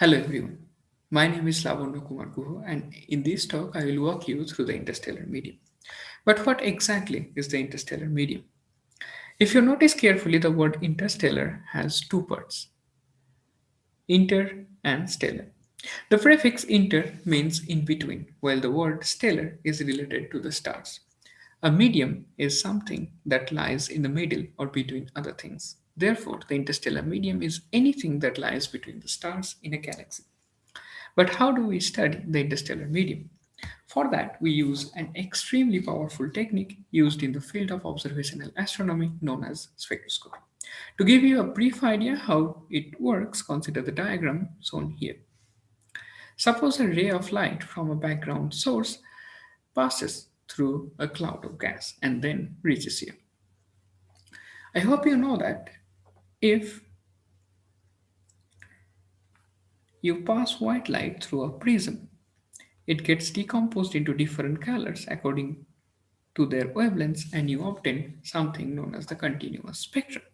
Hello everyone, my name is Lavanya Kumar Guho and in this talk I will walk you through the interstellar medium. But what exactly is the interstellar medium? If you notice carefully, the word interstellar has two parts, inter and stellar. The prefix inter means in between, while the word stellar is related to the stars. A medium is something that lies in the middle or between other things. Therefore, the interstellar medium is anything that lies between the stars in a galaxy. But how do we study the interstellar medium? For that, we use an extremely powerful technique used in the field of observational astronomy known as spectroscopy. To give you a brief idea how it works, consider the diagram shown here. Suppose a ray of light from a background source passes through a cloud of gas and then reaches you. I hope you know that if you pass white light through a prism, it gets decomposed into different colors according to their wavelengths and you obtain something known as the continuous spectrum.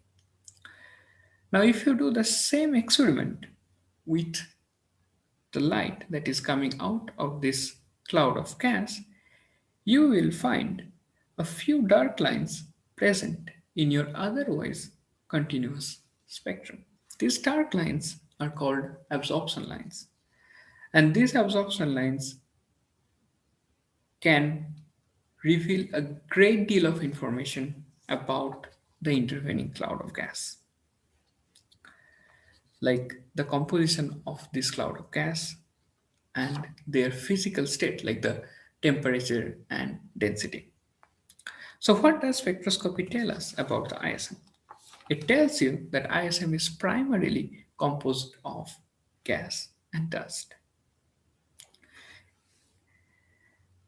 Now if you do the same experiment with the light that is coming out of this cloud of gas, you will find a few dark lines present in your otherwise continuous spectrum. These dark lines are called absorption lines. And these absorption lines can reveal a great deal of information about the intervening cloud of gas. Like the composition of this cloud of gas and their physical state, like the temperature and density. So what does spectroscopy tell us about the ISM? It tells you that ISM is primarily composed of gas and dust.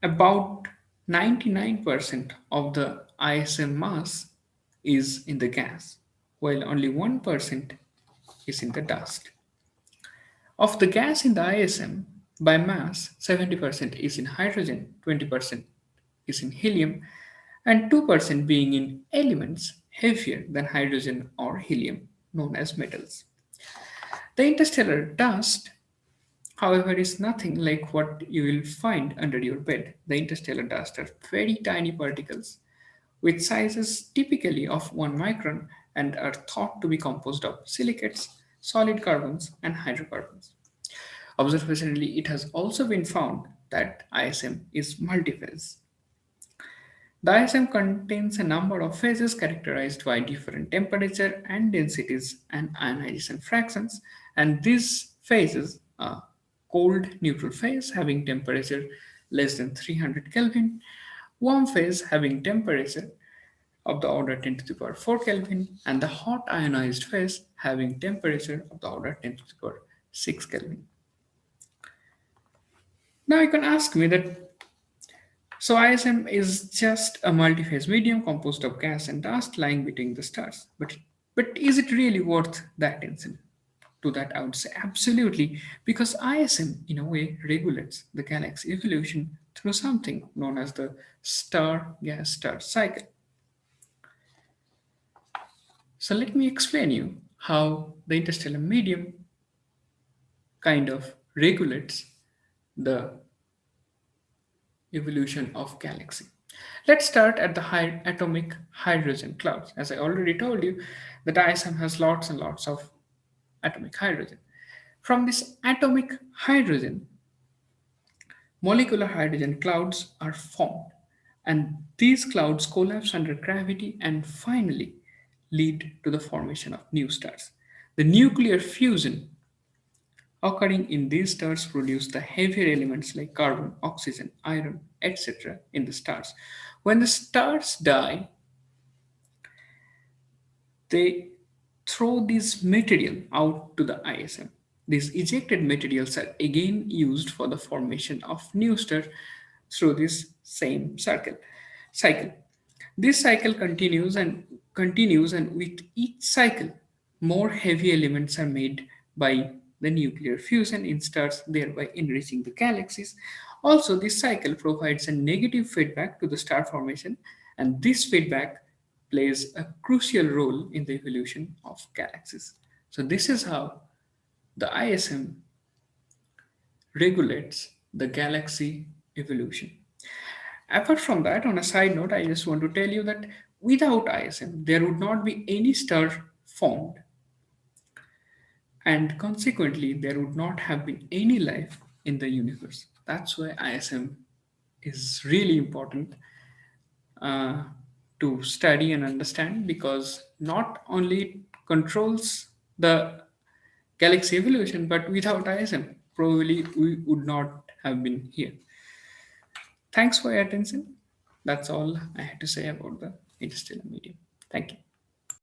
About 99% of the ISM mass is in the gas, while only 1% is in the dust. Of the gas in the ISM, by mass, 70% is in hydrogen, 20% is in helium, and 2% being in elements heavier than hydrogen or helium, known as metals. The interstellar dust, however, is nothing like what you will find under your bed. The interstellar dust are very tiny particles with sizes typically of 1 micron and are thought to be composed of silicates, solid carbons, and hydrocarbons. Observationally, it has also been found that ISM is multiphase. The ISM contains a number of phases characterized by different temperature and densities and ionization fractions. And these phases are cold neutral phase having temperature less than 300 Kelvin, warm phase having temperature of the order 10 to the power 4 Kelvin, and the hot ionized phase having temperature of the order 10 to the power 6 Kelvin. Now you can ask me that so ISM is just a multi-phase medium composed of gas and dust lying between the stars. But, but is it really worth the attention? To that I would say absolutely, because ISM in a way regulates the galaxy evolution through something known as the star-gas-star cycle. So let me explain you how the interstellar medium kind of regulates the evolution of galaxy. Let's start at the high atomic hydrogen clouds. As I already told you, the ISM has lots and lots of atomic hydrogen. From this atomic hydrogen, molecular hydrogen clouds are formed and these clouds collapse under gravity and finally lead to the formation of new stars. The nuclear fusion occurring in these stars produce the heavier elements like carbon, oxygen, iron, etc. in the stars. When the stars die, they throw this material out to the ISM. These ejected materials are again used for the formation of new stars through this same circle cycle. This cycle continues and continues and with each cycle, more heavy elements are made by the nuclear fusion in stars, thereby enriching the galaxies. Also, this cycle provides a negative feedback to the star formation, and this feedback plays a crucial role in the evolution of galaxies. So this is how the ISM regulates the galaxy evolution. Apart from that, on a side note, I just want to tell you that without ISM, there would not be any star formed. And consequently, there would not have been any life in the universe. That's why ISM is really important uh, to study and understand because not only controls the galaxy evolution, but without ISM, probably we would not have been here. Thanks for your attention. That's all I had to say about the interstellar medium. Thank you.